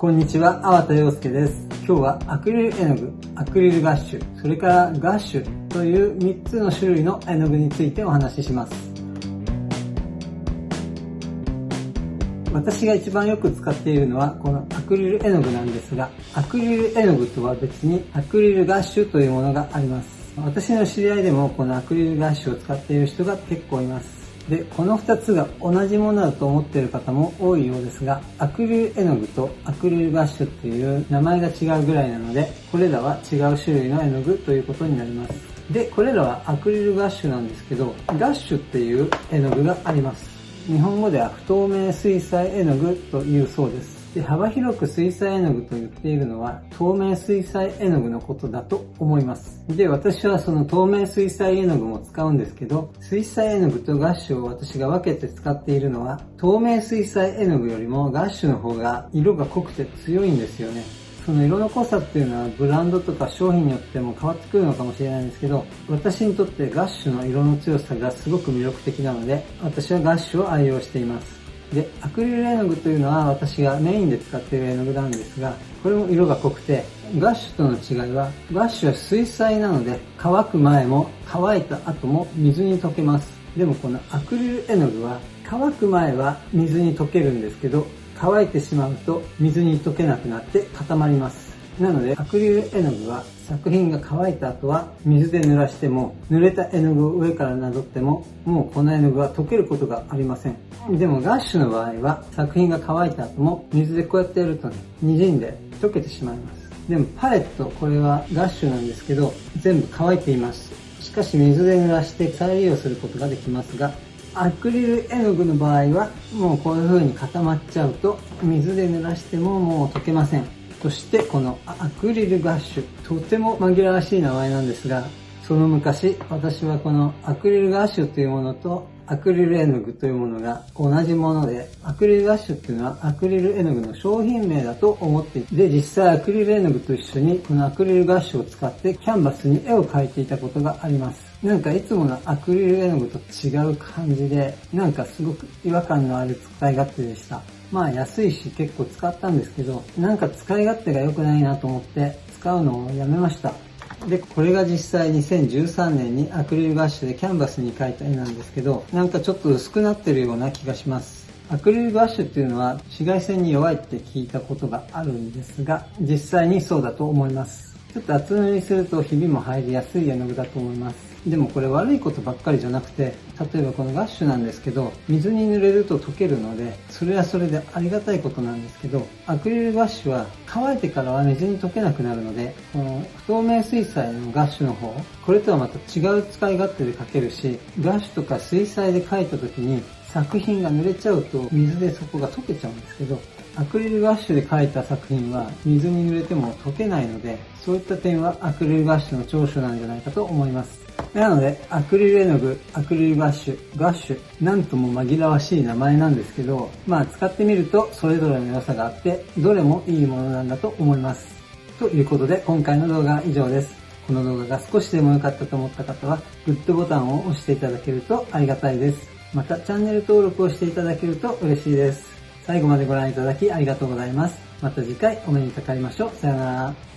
こんにちは、粟田洋介です。今日はアクリル絵の具、アクリルガッシュ、それからガッシュという3つの種類の絵の具についてお話しします。私が一番よく使っているのはこのアクリル絵の具なんですが、アクリル絵の具とは別にアクリルガッシュというものがあります。私の知り合いでもこのアクリルガッシュを使っている人が結構います。で、この2つが同じものだと思っている方も多いようですが、アクリル絵の具とアクリルガッシュっていう名前が違うぐらいなので、これらは違う種類の絵の具ということになります。で、これらはアクリルガッシュなんですけど、ガッシュっていう絵の具があります。日本語では不透明水彩絵の具というそうです。で幅広く水彩絵の具と言っているのは透明水彩絵の具のことだと思います。で、私はその透明水彩絵の具も使うんですけど、水彩絵の具とガッシュを私が分けて使っているのは、透明水彩絵の具よりもガッシュの方が色が濃くて強いんですよね。その色の濃さっていうのはブランドとか商品によっても変わってくるのかもしれないんですけど、私にとってガッシュの色の強さがすごく魅力的なので、私はガッシュを愛用しています。で、アクリル絵の具というのは私がメインで使っている絵の具なんですが、これも色が濃くて、ガッシュとの違いは、ガッシュは水彩なので、乾く前も乾いた後も水に溶けます。でもこのアクリル絵の具は、乾く前は水に溶けるんですけど、乾いてしまうと水に溶けなくなって固まります。なので、アクリル絵の具は作品が乾いた後は水で濡らしても、濡れた絵の具を上からなぞっても、もうこの絵の具は溶けることがありません。でもガッシュの場合は、作品が乾いた後も水でこうやってやるとね、滲んで溶けてしまいます。でもパレット、これはガッシュなんですけど、全部乾いています。しかし水で濡らして再利用することができますが、アクリル絵の具の場合は、もうこういう風に固まっちゃうと、水で濡らしてももう溶けません。そしてこのアクリルガッシュ、とても紛らわしい名前なんですが、その昔、私はこのアクリルガッシュというものとアクリル絵の具というものが同じもので、アクリルガッシュっていうのはアクリル絵の具の商品名だと思っていて、実際アクリル絵の具と一緒にこのアクリルガッシュを使ってキャンバスに絵を描いていたことがあります。なんかいつものアクリル絵の具と違う感じで、なんかすごく違和感のある使い勝手でした。まあ安いし結構使ったんですけど、なんか使い勝手が良くないなと思って使うのをやめました。で、これが実際2013年にアクリルガッシュでキャンバスに描いた絵なんですけど、なんかちょっと薄くなってるような気がします。アクリルガッシュっていうのは紫外線に弱いって聞いたことがあるんですが、実際にそうだと思います。ちょっと厚塗りするとひびも入りやすい絵の具だと思います。でもこれ悪いことばっかりじゃなくて、例えばこのガッシュなんですけど、水に濡れると溶けるので、それはそれでありがたいことなんですけど、アクリルガッシュは乾いてからは水に溶けなくなるので、この不透明水彩のガッシュの方、これとはまた違う使い勝手で描けるし、ガッシュとか水彩で描いた時に作品が濡れちゃうと水でそこが溶けちゃうんですけど、アクリルガッシュで描いた作品は水に濡れても溶けないので、そういった点はアクリルガッシュの長所なんじゃないかと思います。なので、アクリル絵の具、アクリルガッシュ、ガッシュ、なんとも紛らわしい名前なんですけど、まあ使ってみるとそれぞれの良さがあって、どれもいいものなんだと思います。ということで、今回の動画は以上です。この動画が少しでも良かったと思った方は、グッドボタンを押していただけるとありがたいです。また、チャンネル登録をしていただけると嬉しいです。最後までご覧いただきありがとうございます。また次回お目にかかりましょう。さよなら。